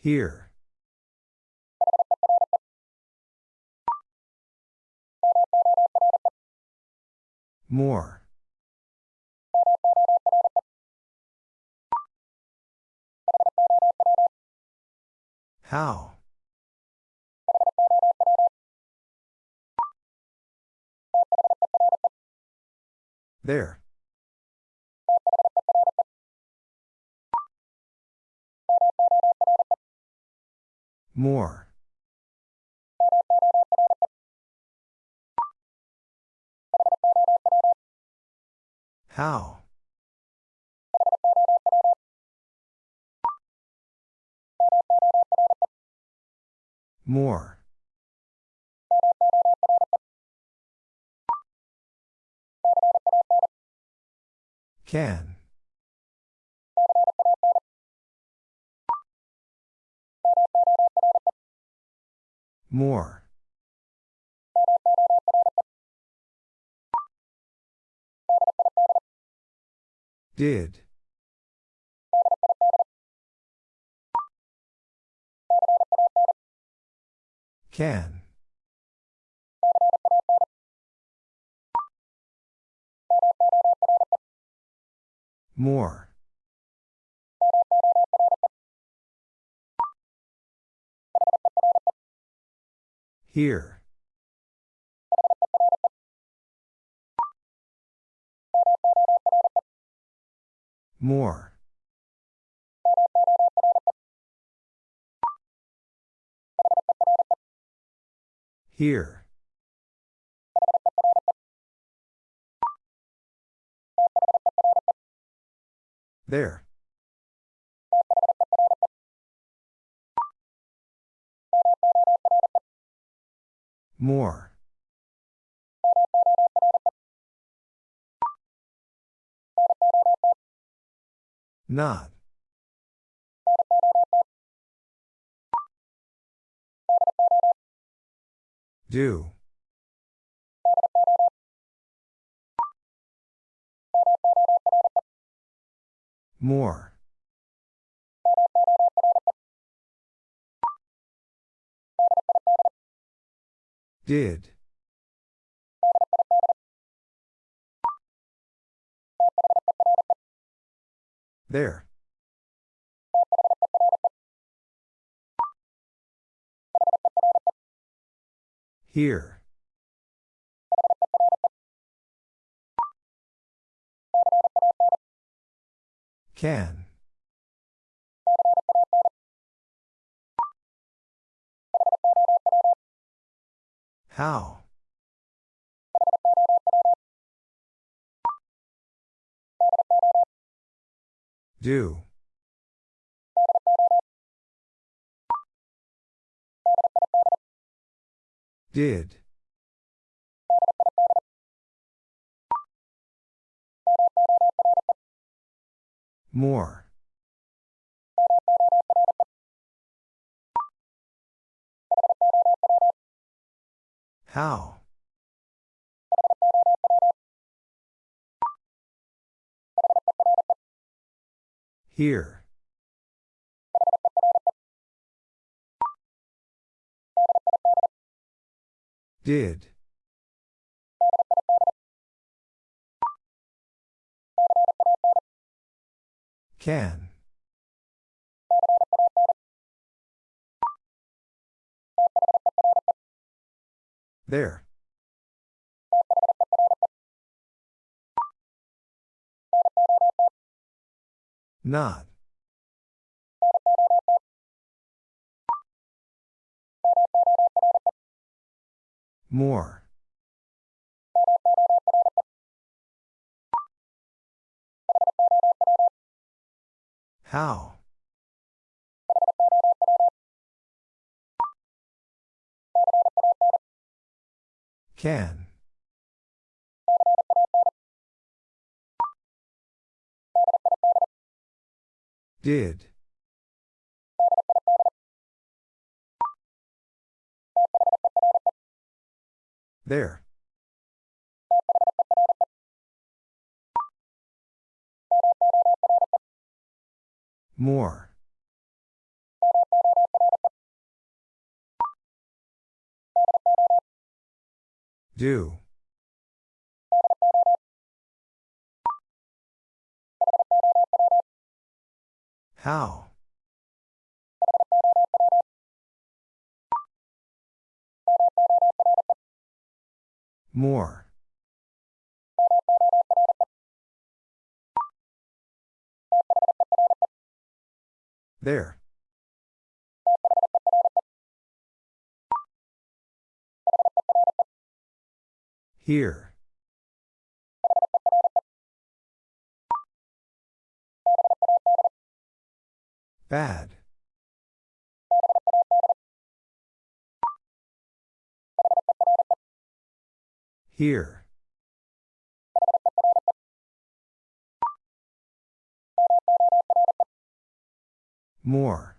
Here. More. How? There. More. How? More. Can. More. Did. Can. More. Here. More. Here. There. More. Not. Do. More. Did. There. Here. Can. How? Do. Did. More. How? Here. Did. Can. There. Not. More. How? Can. Did. There. More. Do. How? More. There. Here. Bad. Here. More.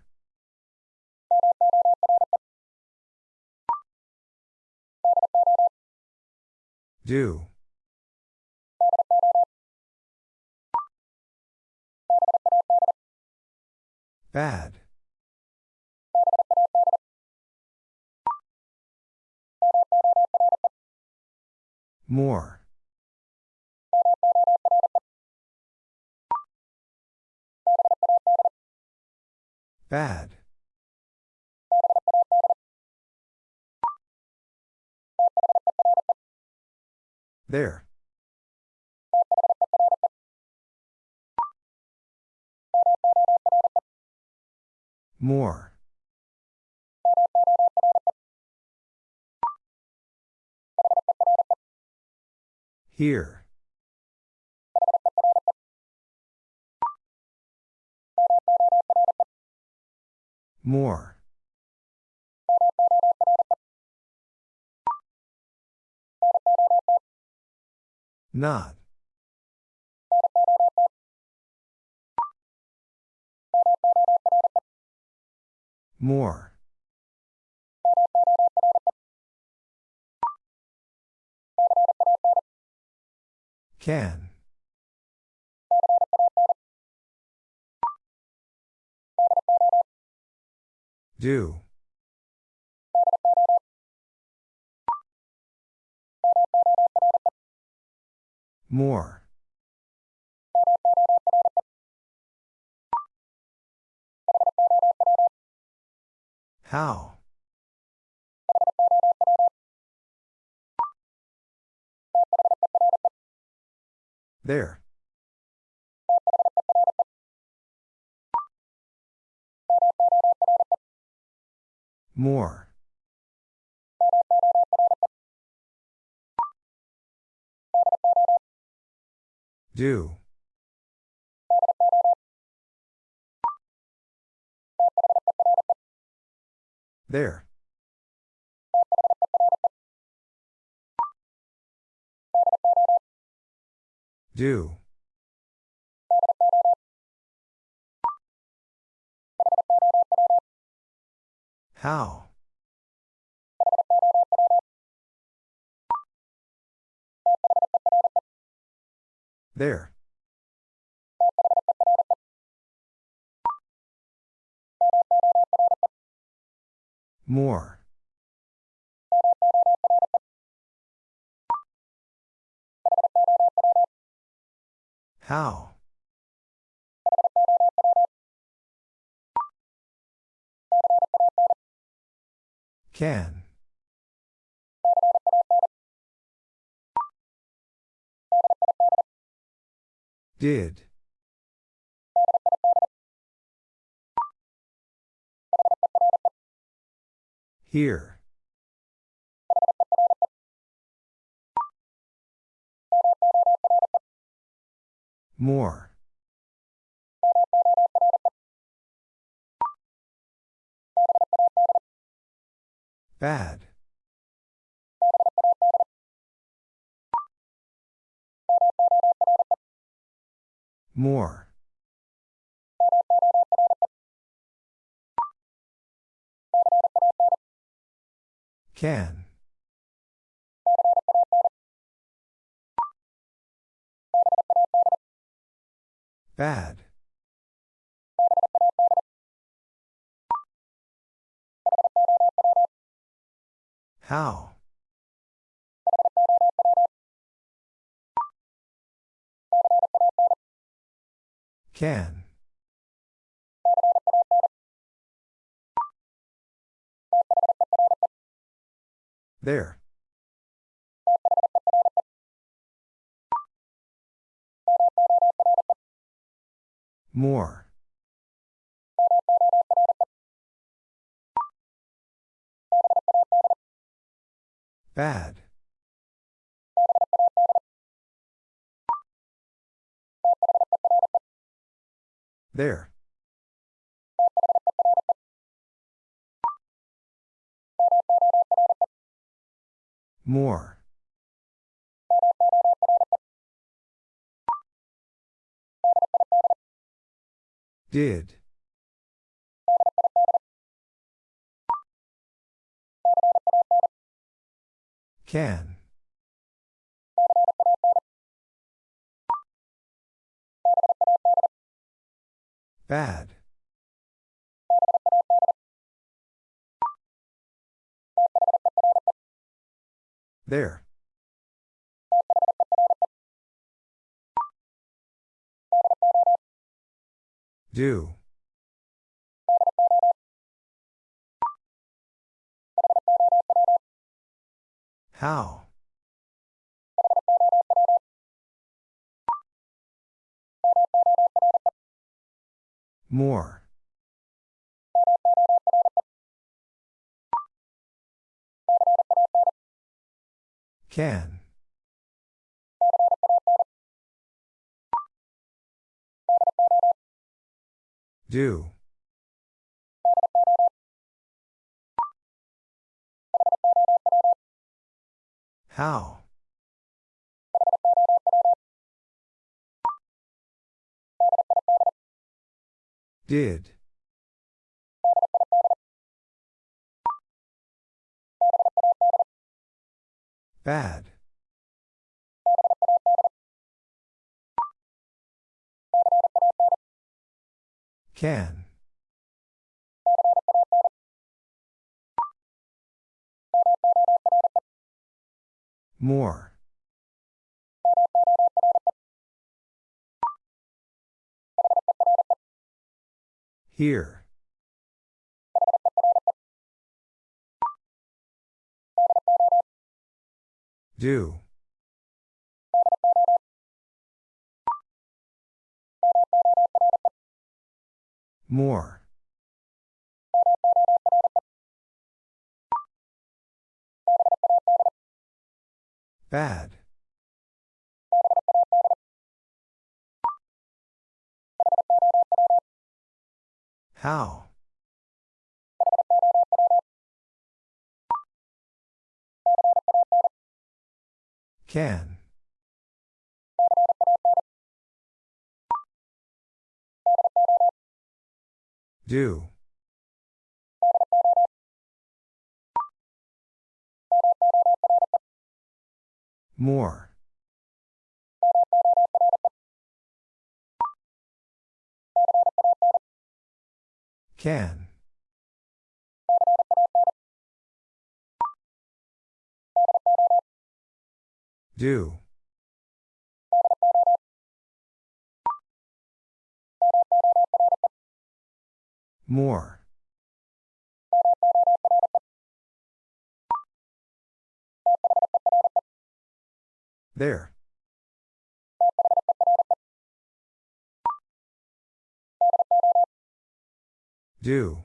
Do. Bad. More. Bad. There. More. Here. More. Not. More. Can. Do. More. How? There. More. Do. There. Do. How? There. More. How? Can. Did. Here. More. Bad. More. Can. Bad. How? Can. There. More. Bad. There. More. Did. Can. Bad. There. Do. How? More. Can. Do. How? Did. Bad. Can. More. Here. Do. More. Bad. How? Can. Do. More. Can. Do. More. There. Do.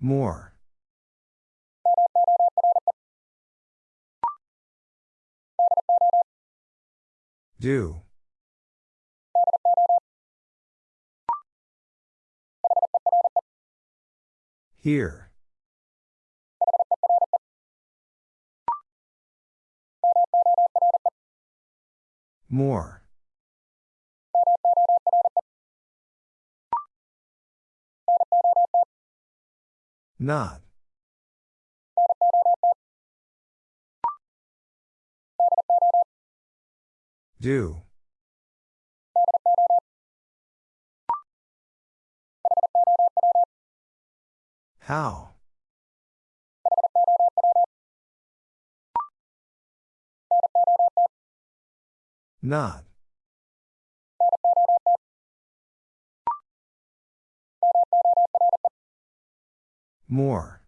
More. Do. Here. More. Not. Do. How? Not. More.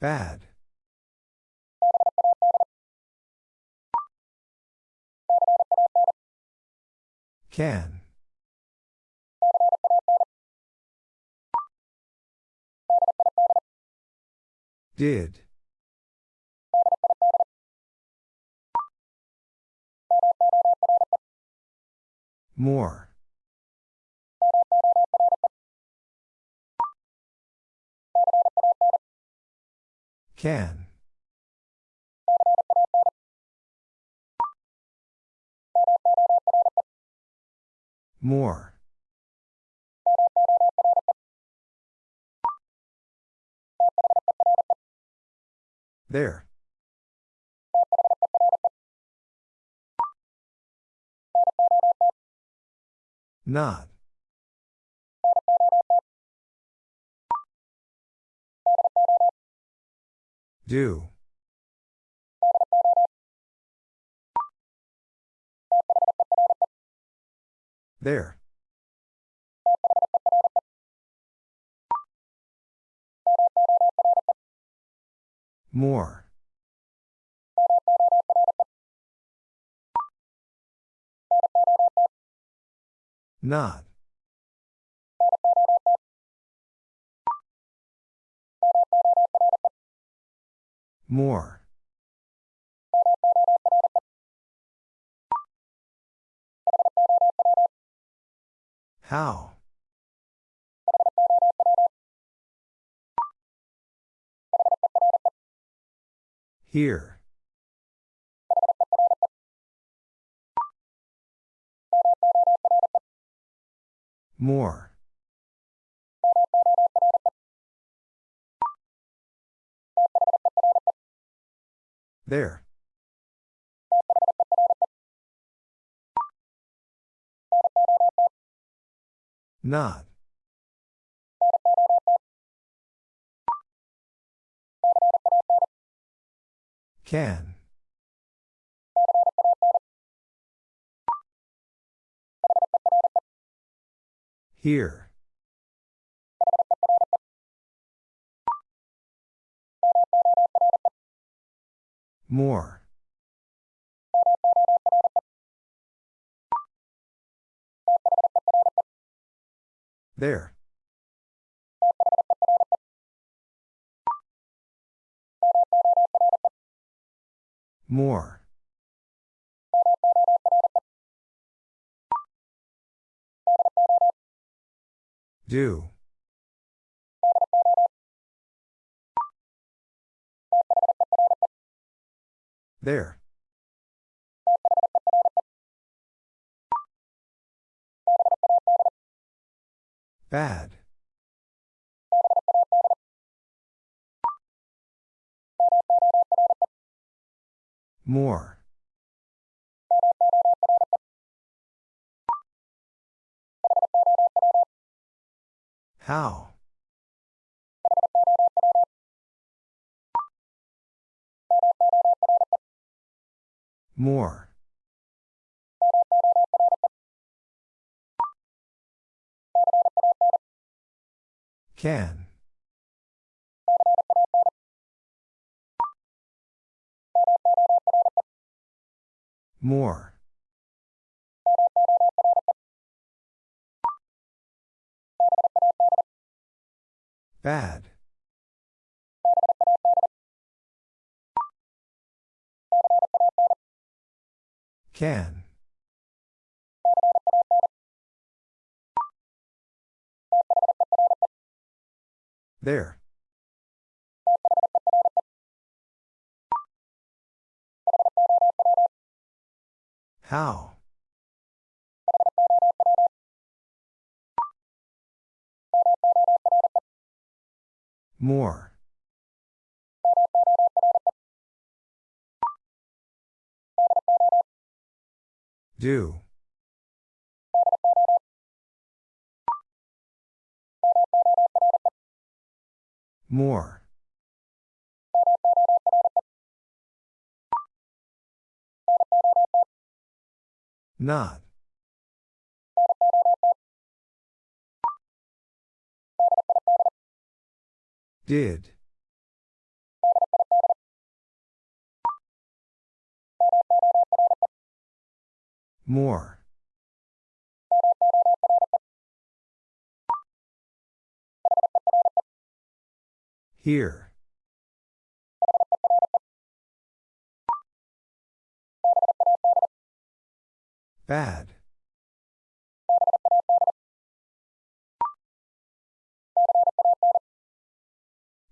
Bad. Can. Did. More. Can. More. There. Not. Do. There. More. Not. More. How? Here. More. There. Not. Can. Here. More. There. More. Do. There. Bad. More. How? More. Can. More. Bad. Can. There. How? More. Do. More. Not. Did. More. Here. Bad.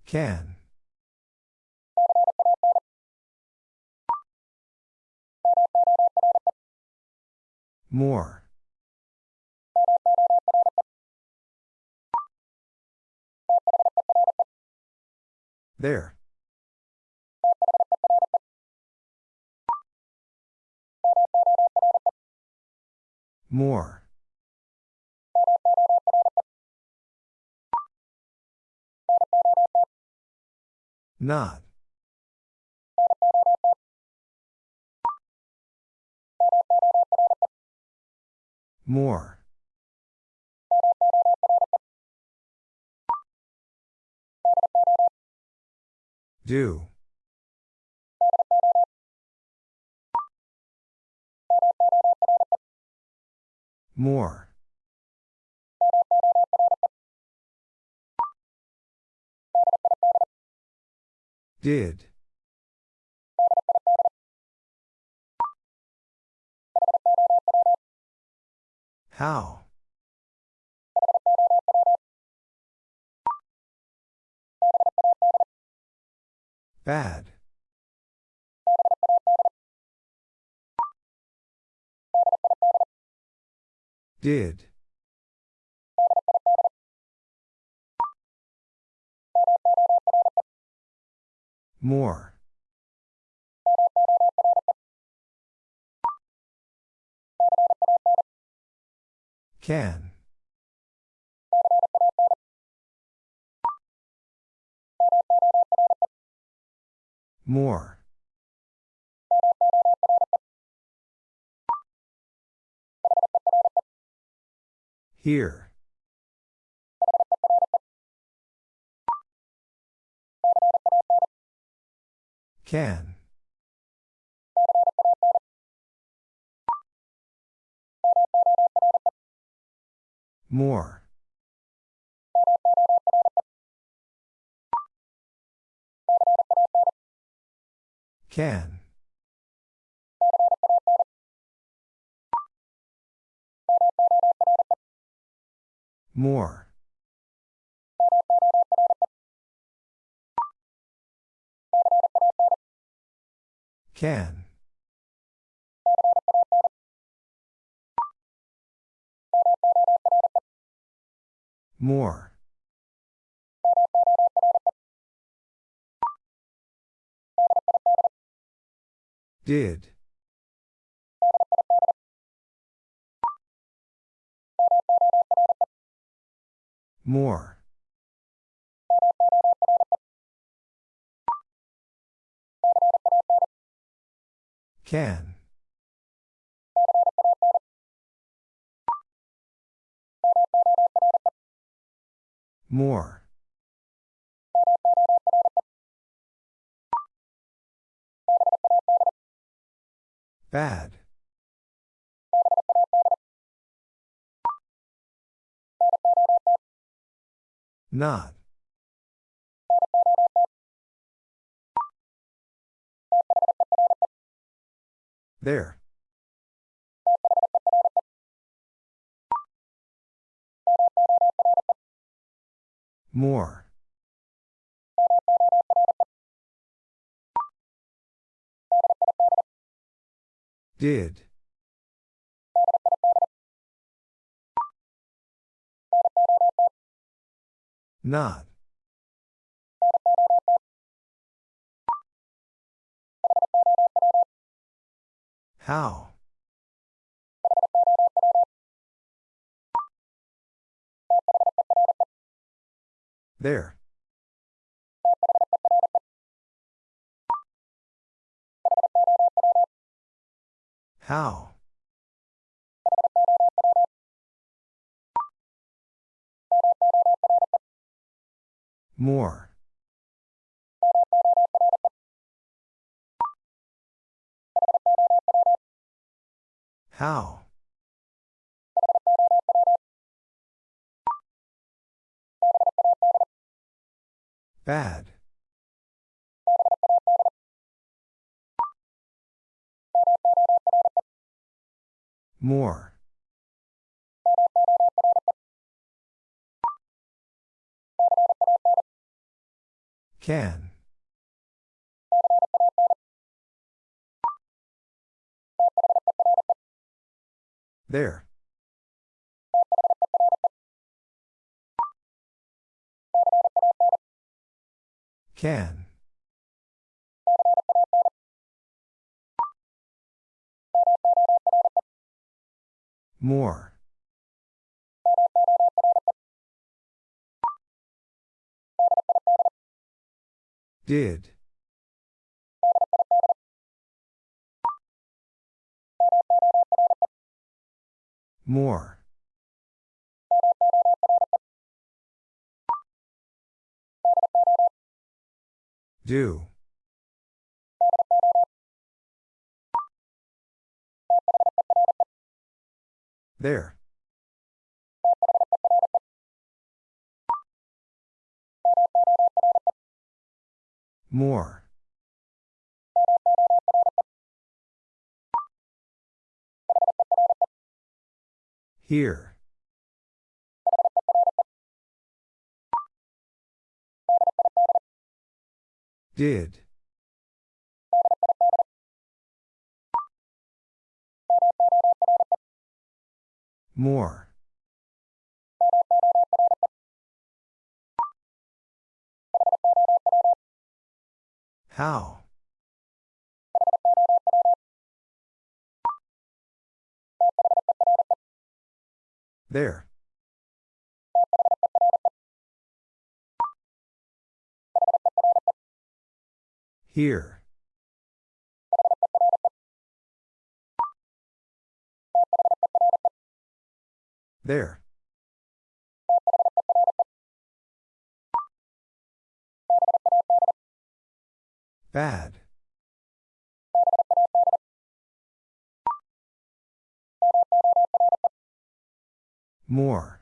Can. More. There. More. Not. More. Do. More. Did. How? Bad. Did. More. Can. More. Here. Can. More. Can. More. Can. More. Did. More. Can. More. Bad. Not. There. More. Did. Not. How? There. How? More. How? Bad. More. Can. There. Can. More. Did. More. Do. There. More. Here. Did. More. How? There. Here. There. Bad. More.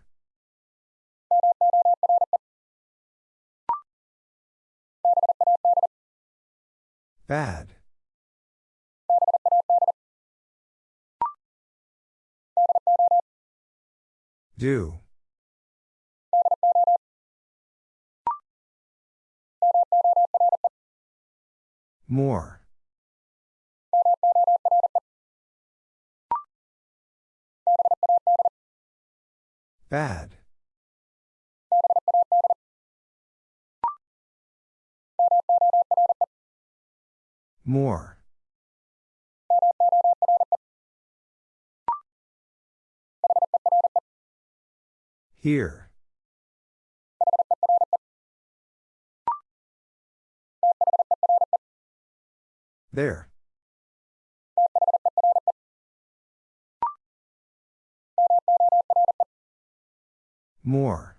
Bad. Do. More. Bad. More. Here. There. More.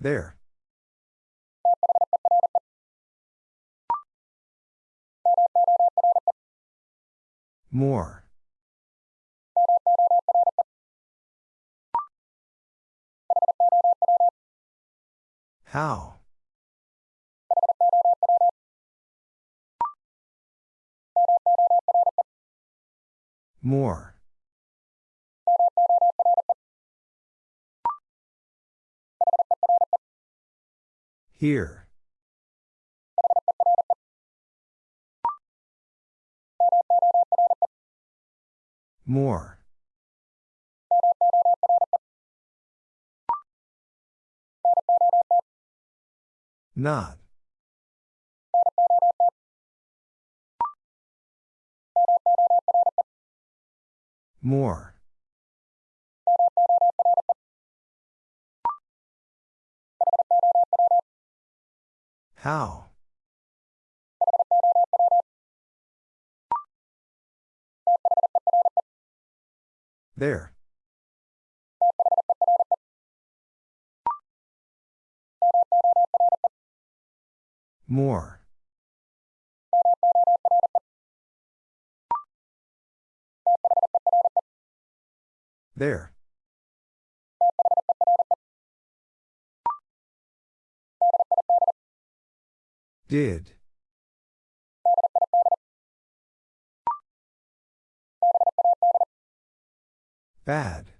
There. More. How? More. Here. More. Not. More. How? There. More. There. Did. Bad.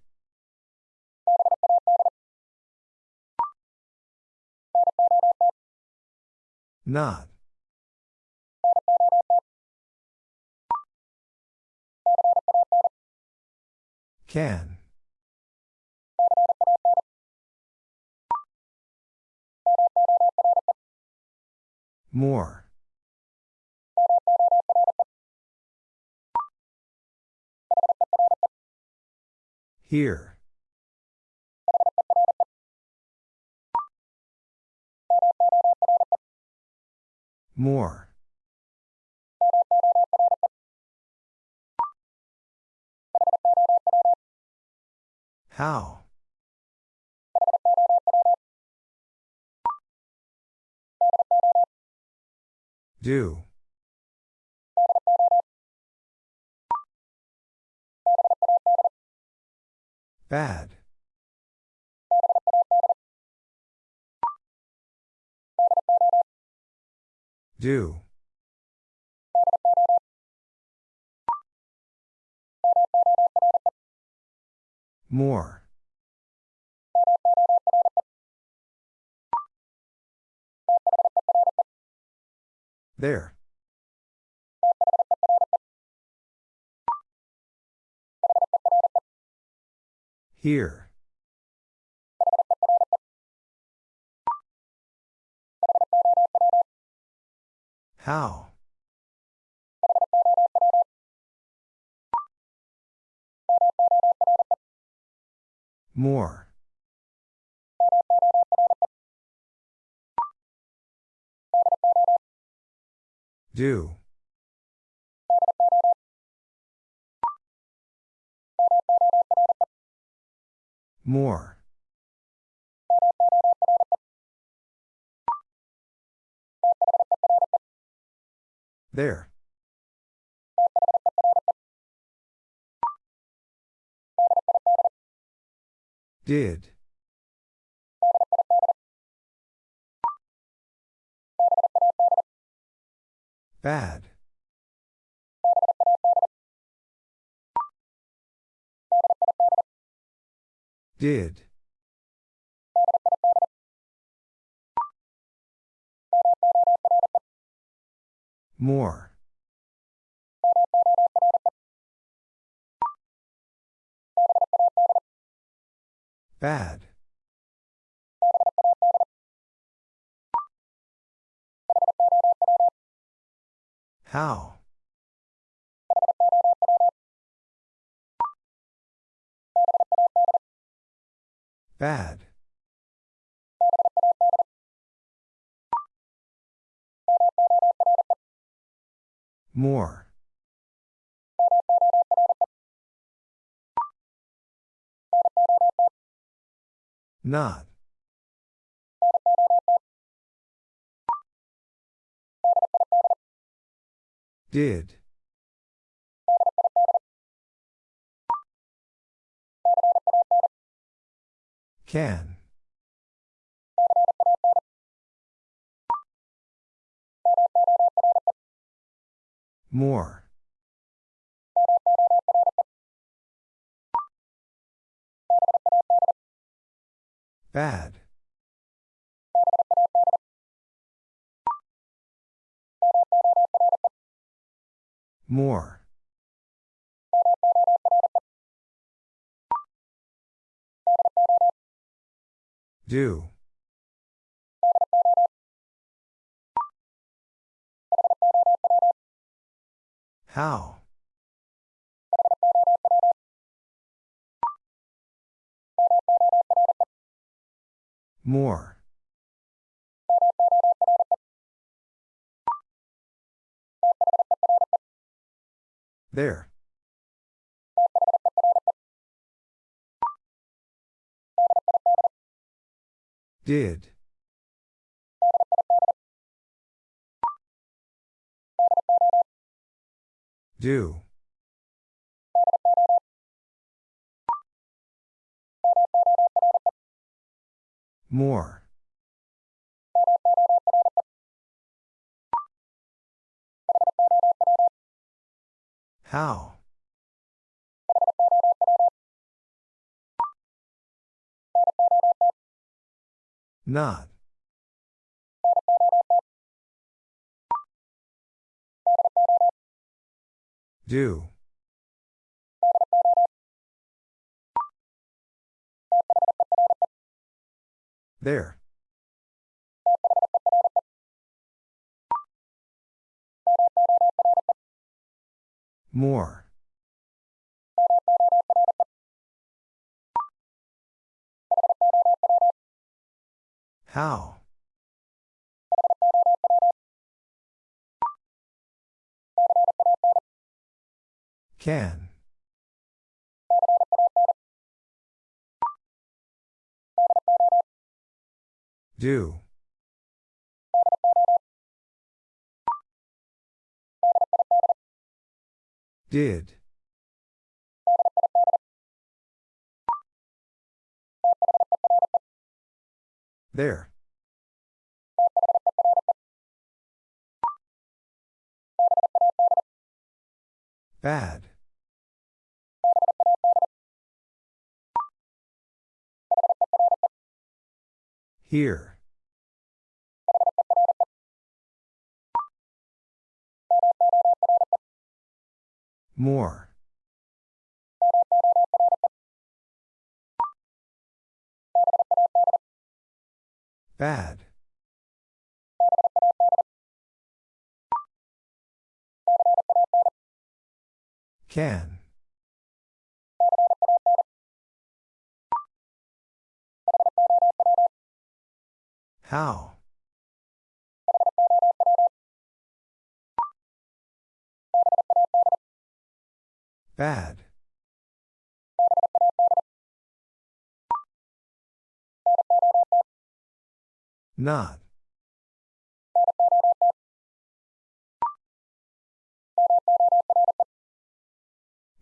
Not. Can. More. Here. More. How? Do. Bad. Do. More. There. Here. How? More. Do. More. There. Did. Bad. Did. More. Bad. How? Bad. More. Not. Did. Can. More. Bad. More. Do. How? More. There. Did. Do. More. How? Not. Do. There. More. How? Can. Do. Did. There. Bad. Here. More. Bad. Can. How? Bad. Not.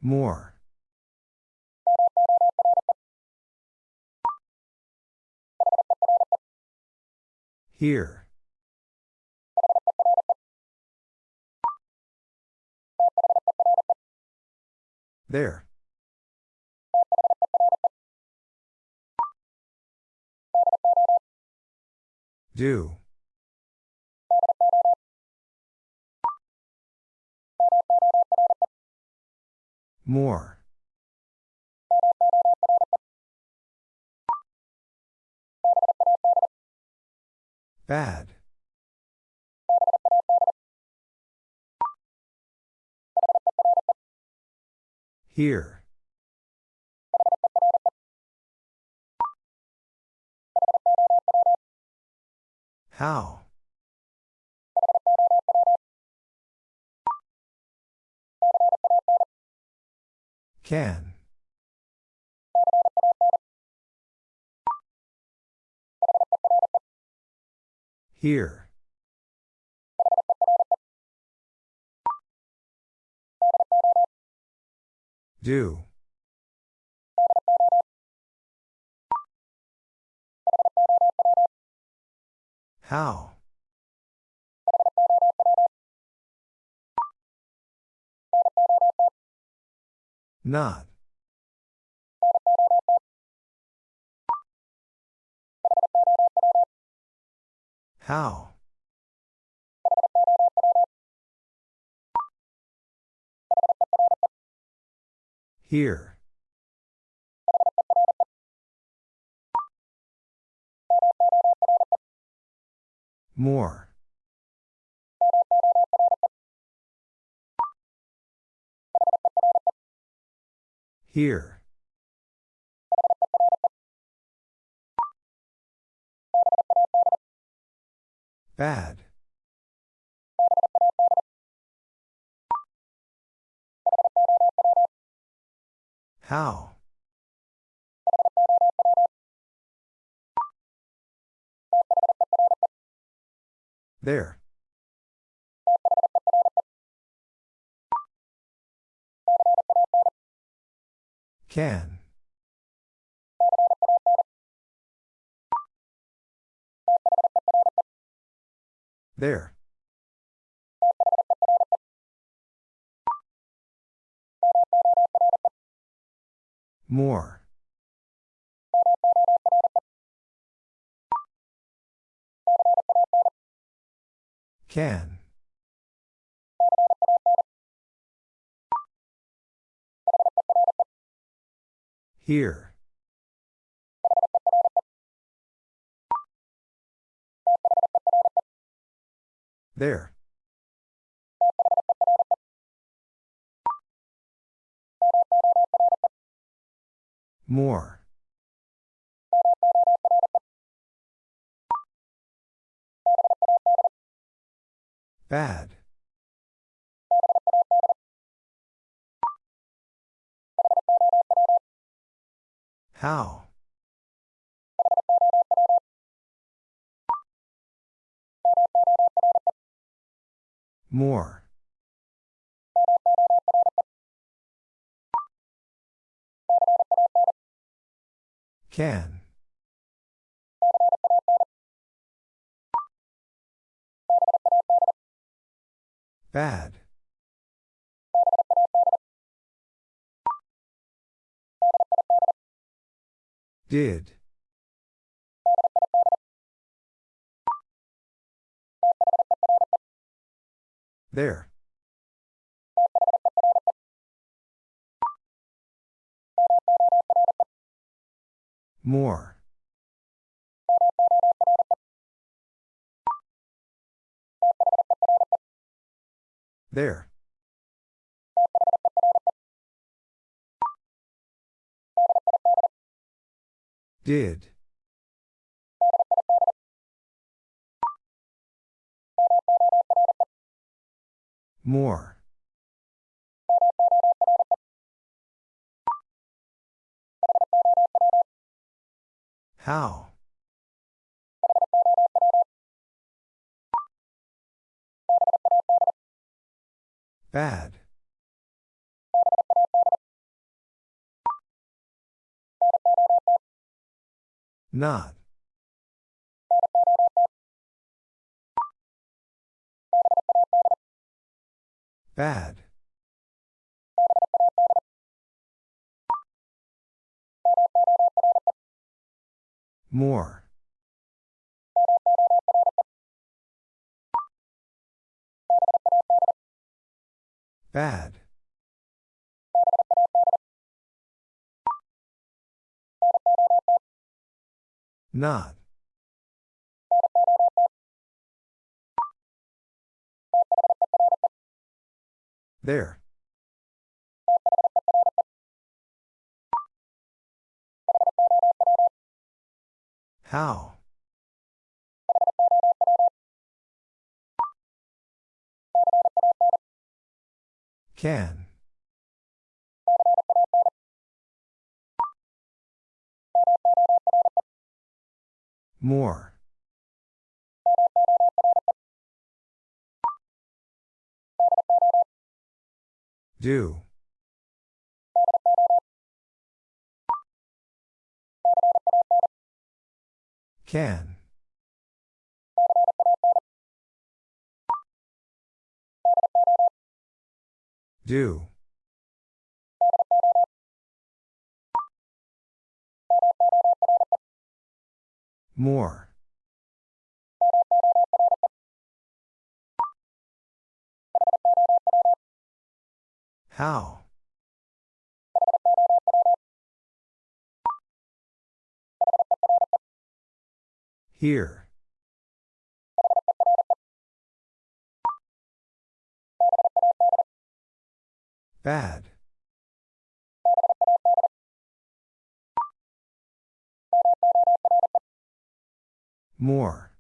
More. Here. There. Do. More. Bad. Here. How? Can. Here. Do. How? Not. How? Here. More. Here. Bad. How? There. Can. There. More. Can. Here. There. More. Bad. How? More. Can. Bad. Did. There. More. There. Did. More. How? Bad. Not. Bad. More. Bad. Not. There. How? Can. More. Do. Can. Do. More. How? Here. Bad. More.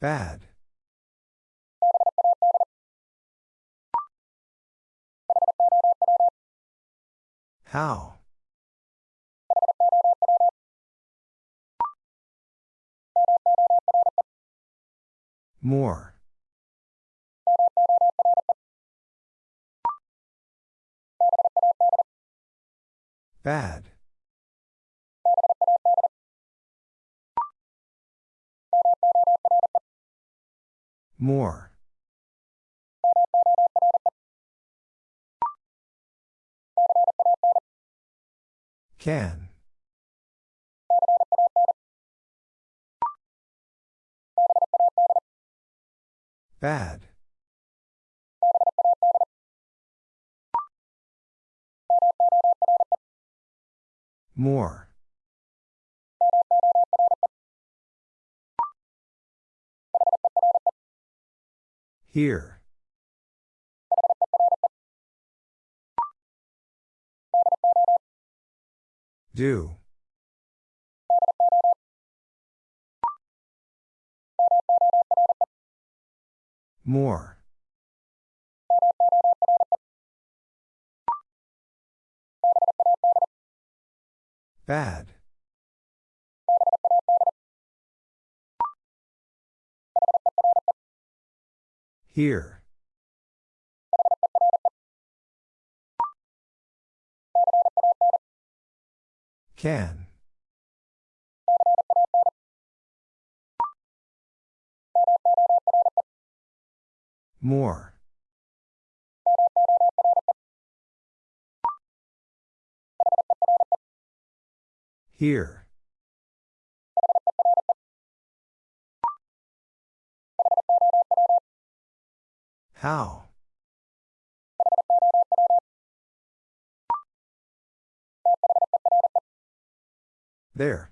Bad. How? More. Bad. More. Can. Bad. More. Here. Do. More. Bad. Here. Can. More. Here. How? There.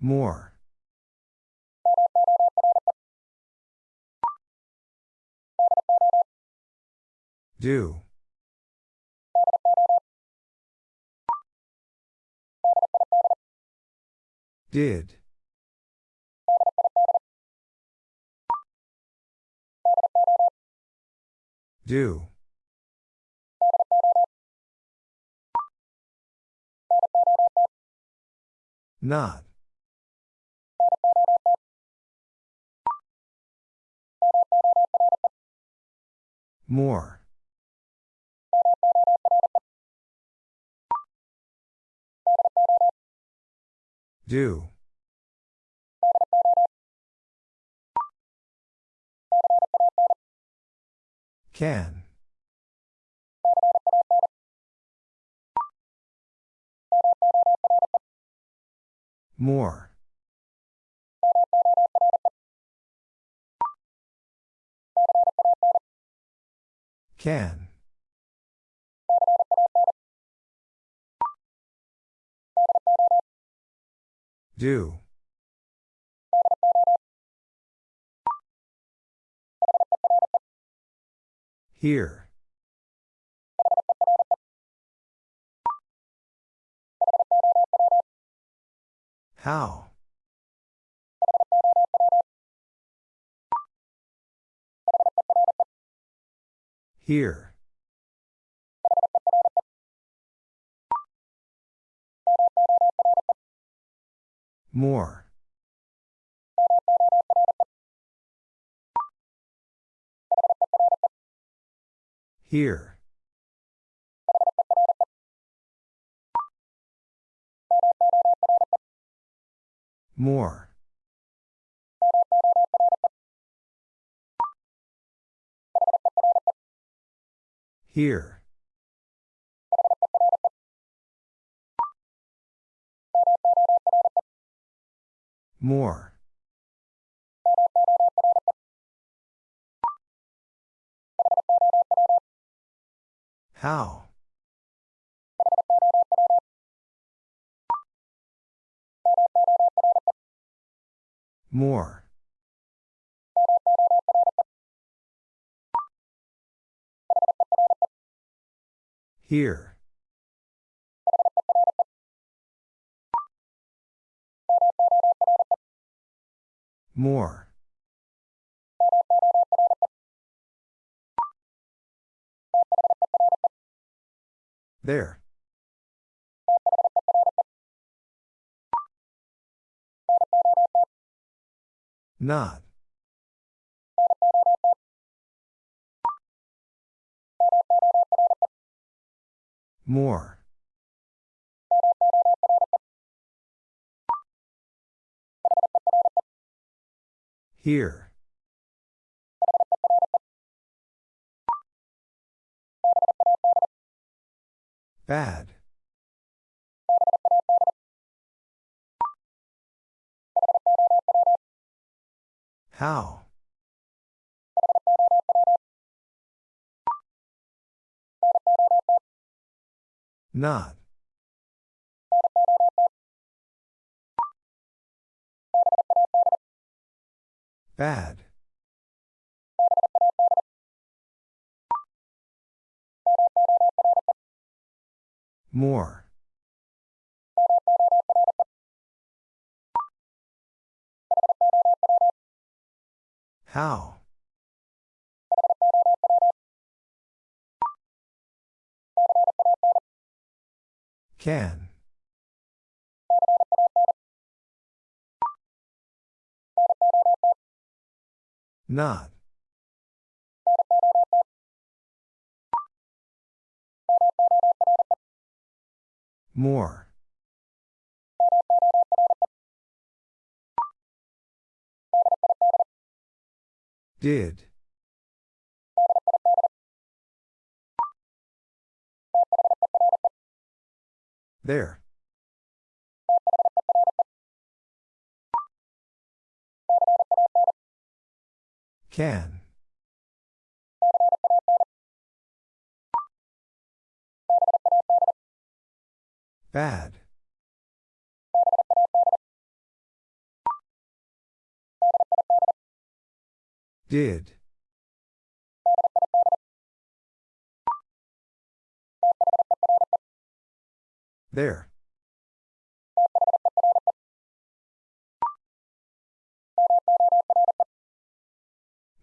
More. Do. Did. Do. Not. More. Do. Can. More. Can. Do. Here. How? Here. More. Here. More. Here. More. How? More. Here. More. There. Not. More. Here. Bad. How? Not. Bad. More. How? Can. Not. More. Did. There. Can. Bad. Did. There.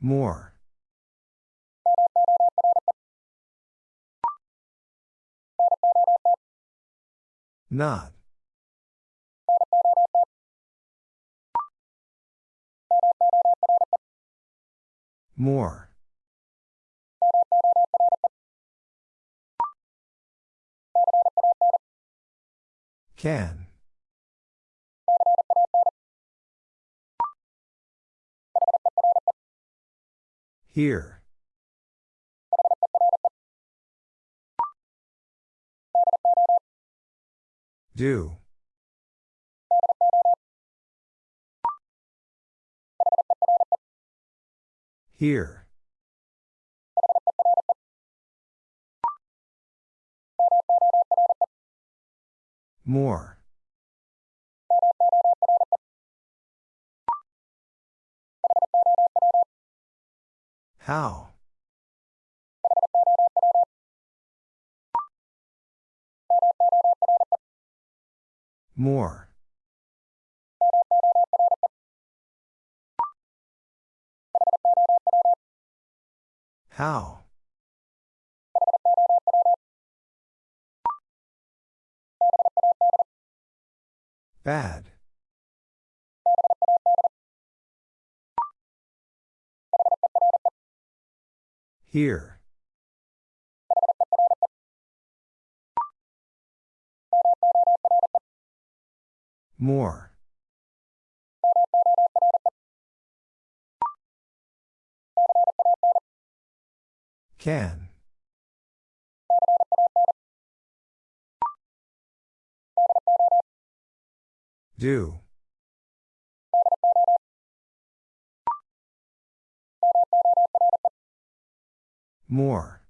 More. Not. More. Can. Here. Do. Here. More. How? More. How? Bad. Here. More. Can. Do. More.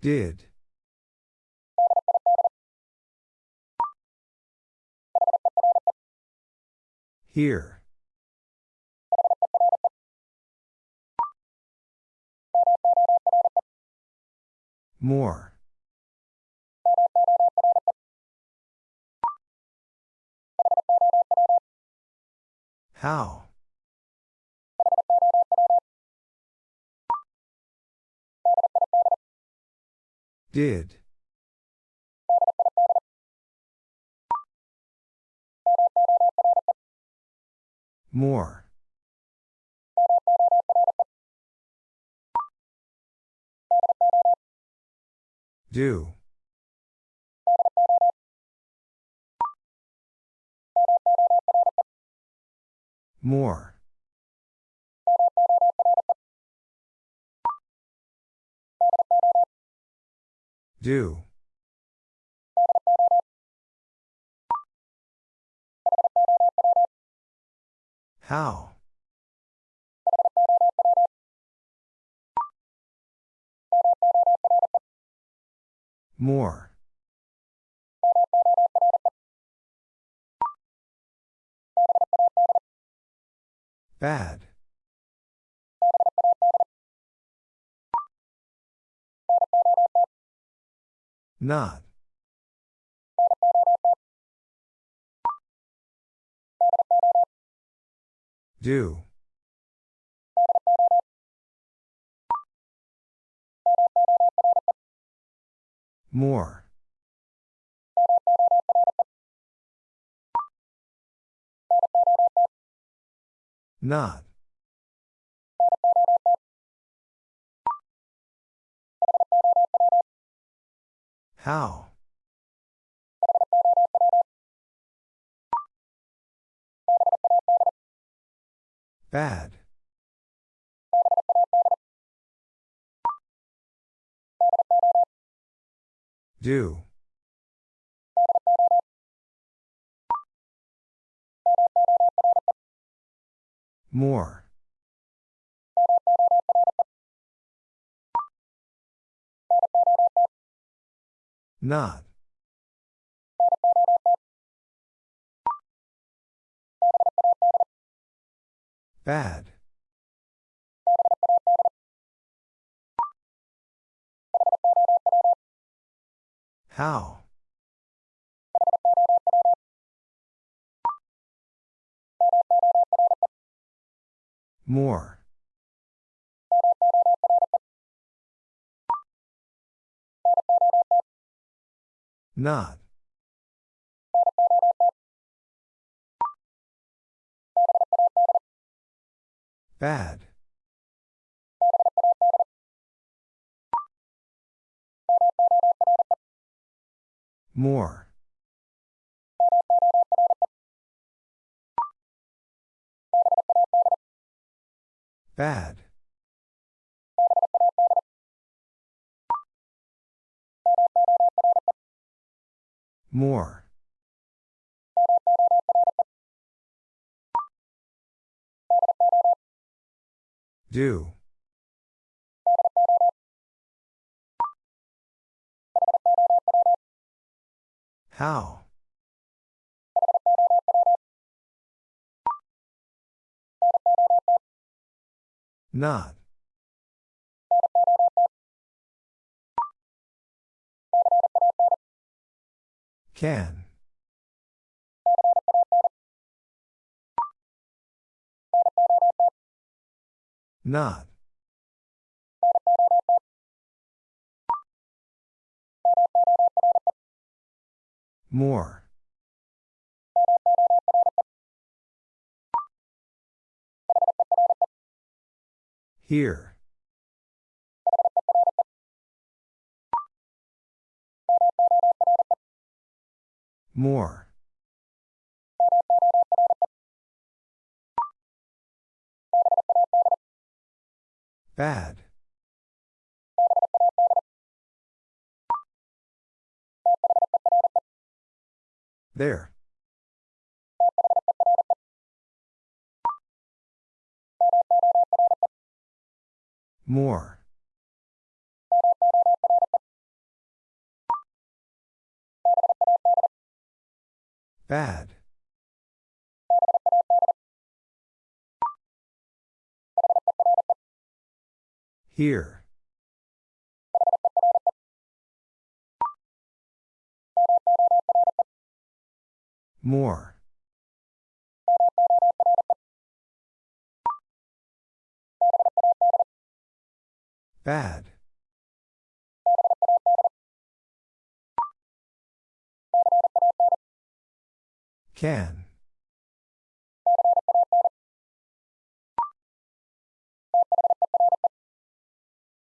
Did. Here. More. How? Did. More. Do. More. Do. How? More. Bad. Not. Do. More. Not. How? Bad. Do. More. Not. Bad. How? More. Not. Bad. More. Bad. More. Do. How? Not. Can. Not. More. Here. More. Bad. There. More. Bad. Here. More. Bad. Can.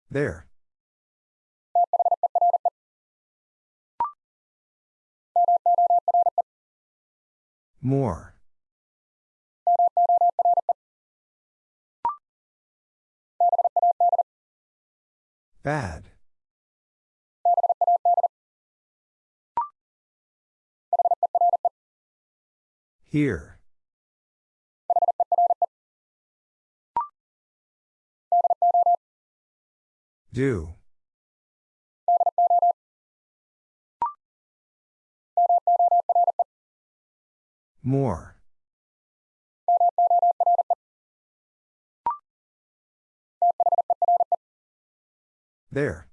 There. More. Bad. Here. Do. More. There.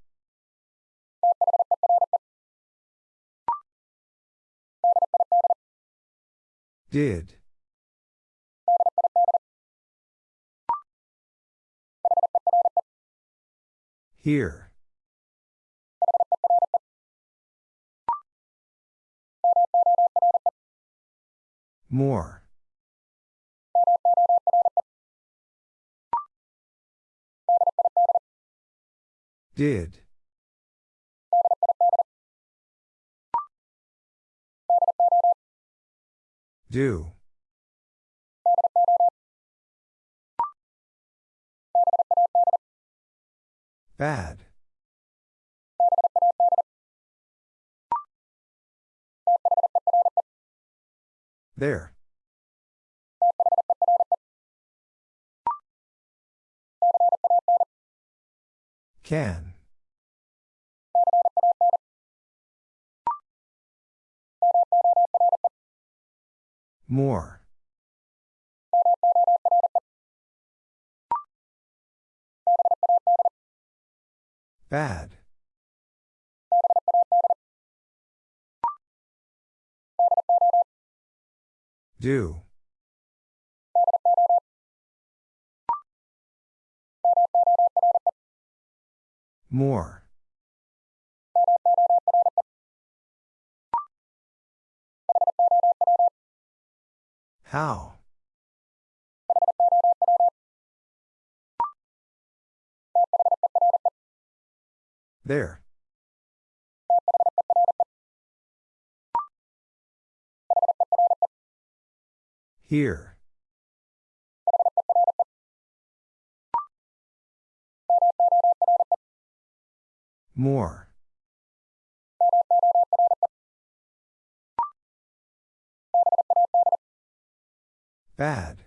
Did. Here. More. Did. Do. Bad. There. Can. More. Bad. Do. More. How? There. Here. More. Bad.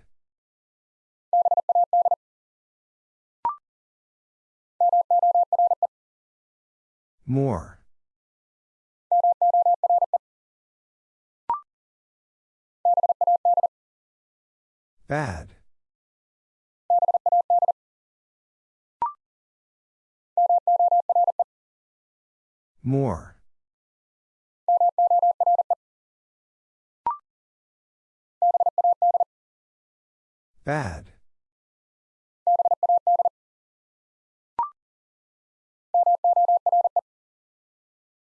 More. Bad. More. Bad.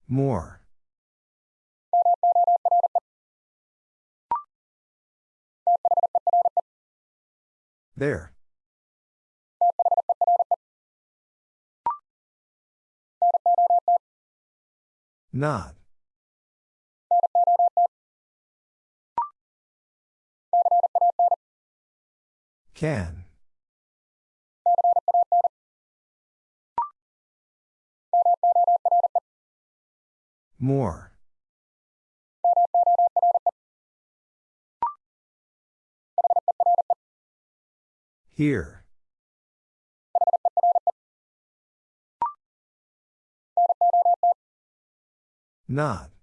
More. There. Not. Can. More. Here. Not.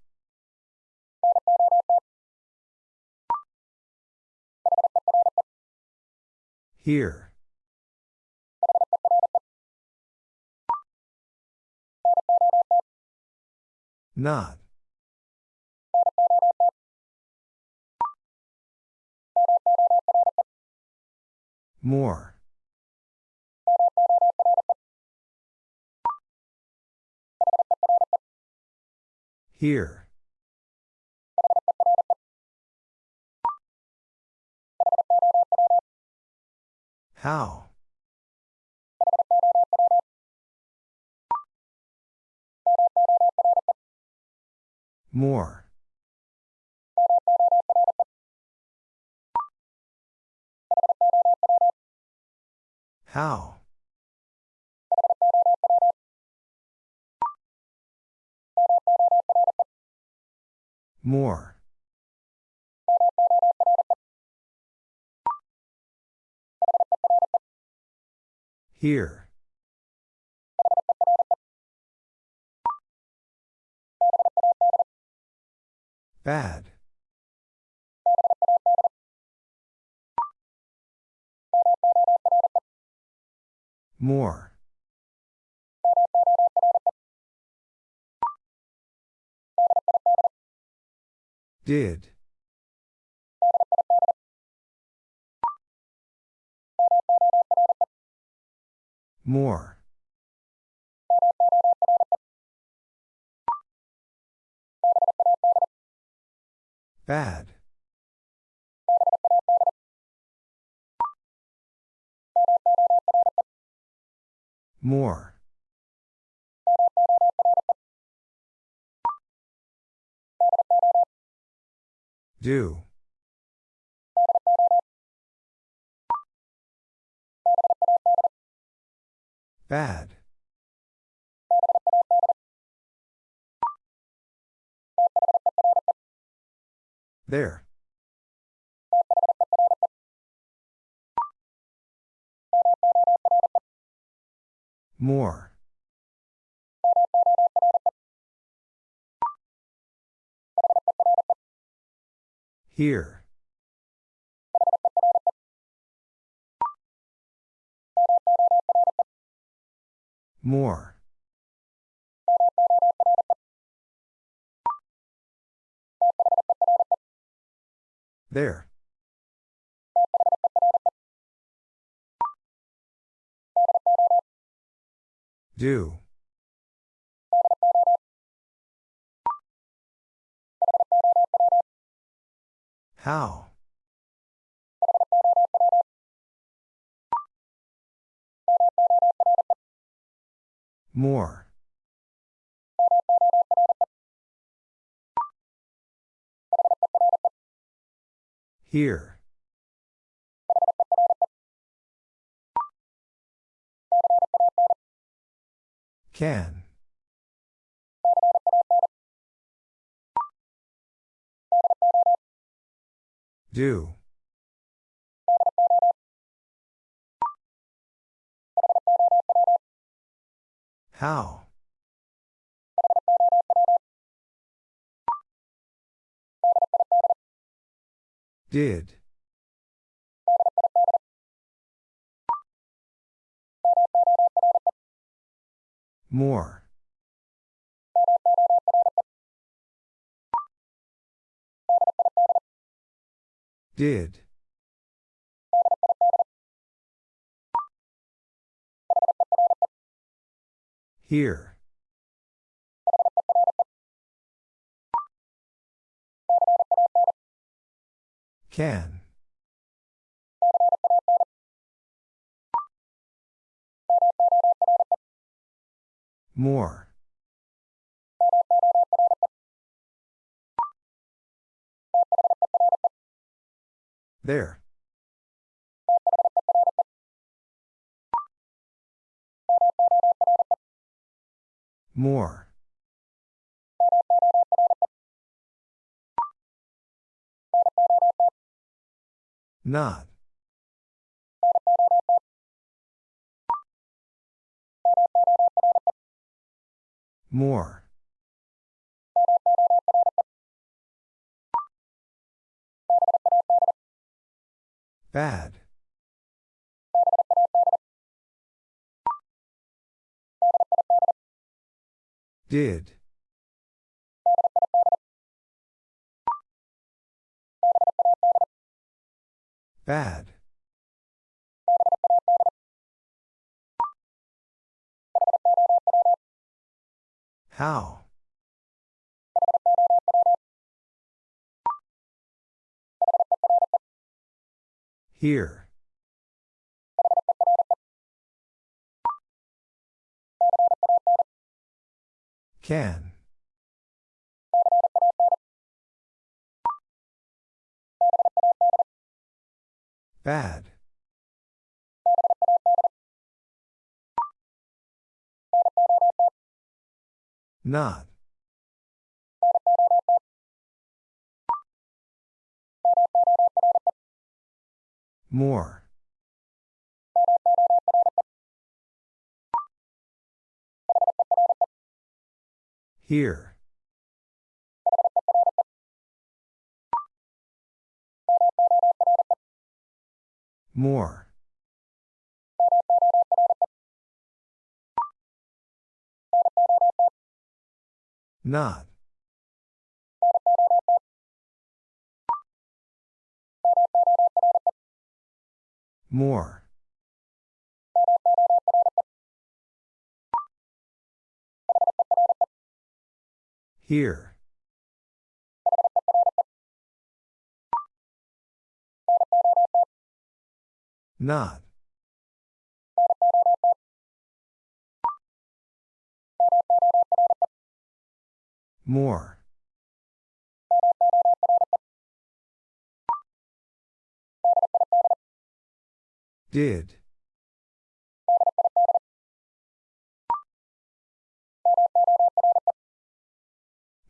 Here. Not. More. Here. How? More. How? More. Here. Bad. More. Did. More. Bad. More. Do. Bad. There. More. Here. More. There. Do. How? More. Here. Can. Do. How? Did. More. Did. Here. Can. More. There. More. Not. More. Bad. Did. Bad. How? Here. Can. Bad. Not. More. Here. More. Not. More. Here. Not. More. Did.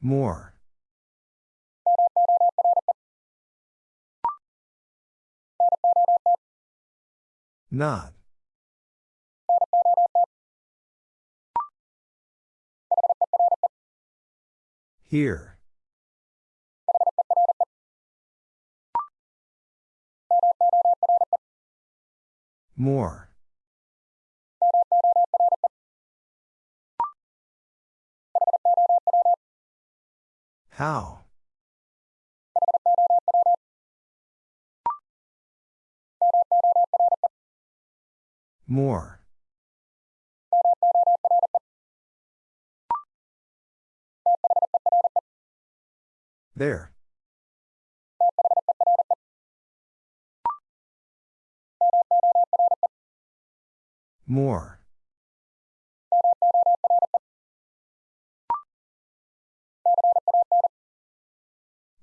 More. Not. Here. More. How? More. There. More.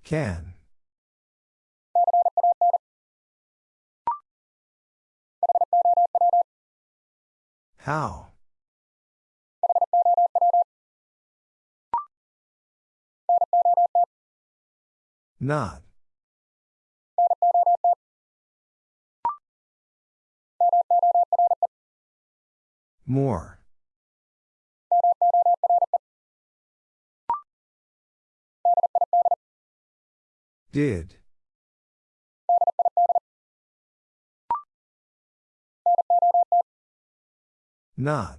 Can. How? Not. More. Did. Not.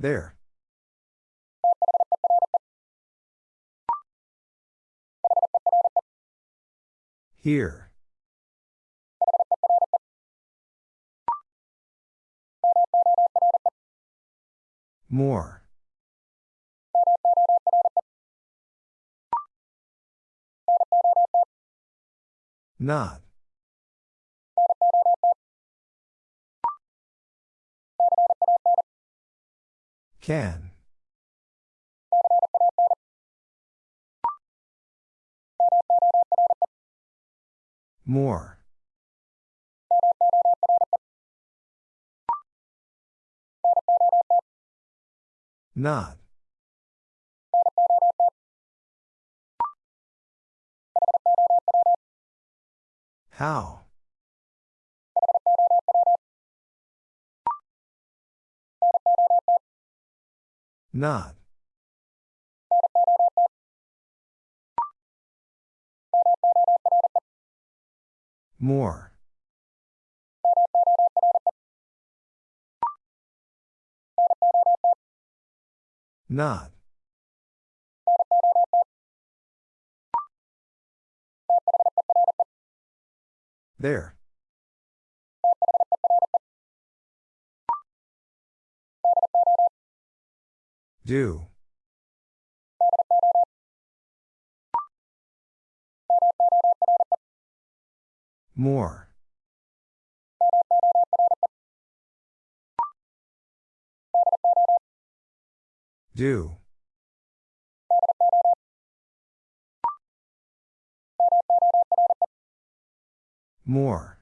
There. Here. More. Not. Can. More. Not. How? Not. More. Not. There. Do. More. Do. More.